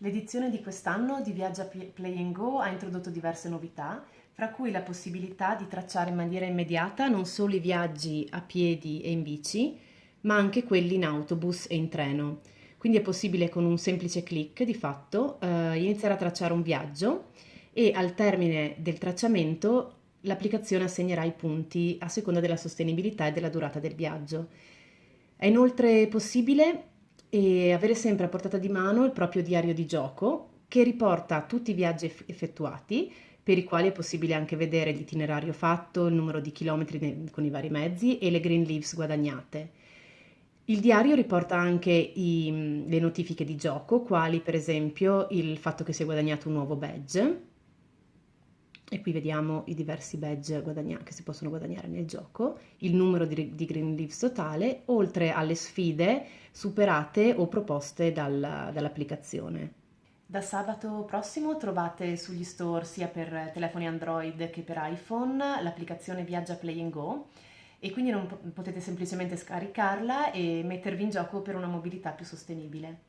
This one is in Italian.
L'edizione di quest'anno di Viaggia Play Go ha introdotto diverse novità, fra cui la possibilità di tracciare in maniera immediata non solo i viaggi a piedi e in bici, ma anche quelli in autobus e in treno. Quindi è possibile con un semplice clic, di fatto, eh, iniziare a tracciare un viaggio e al termine del tracciamento l'applicazione assegnerà i punti a seconda della sostenibilità e della durata del viaggio. È inoltre possibile e avere sempre a portata di mano il proprio diario di gioco che riporta tutti i viaggi effettuati per i quali è possibile anche vedere l'itinerario fatto, il numero di chilometri con i vari mezzi e le green leaves guadagnate. Il diario riporta anche i, le notifiche di gioco, quali per esempio il fatto che si è guadagnato un nuovo badge, e qui vediamo i diversi badge che si possono guadagnare nel gioco, il numero di, di Green Leaves totale, oltre alle sfide superate o proposte dal, dall'applicazione. Da sabato prossimo trovate sugli store sia per telefoni Android che per iPhone l'applicazione Viaggia Play Go e quindi non potete semplicemente scaricarla e mettervi in gioco per una mobilità più sostenibile.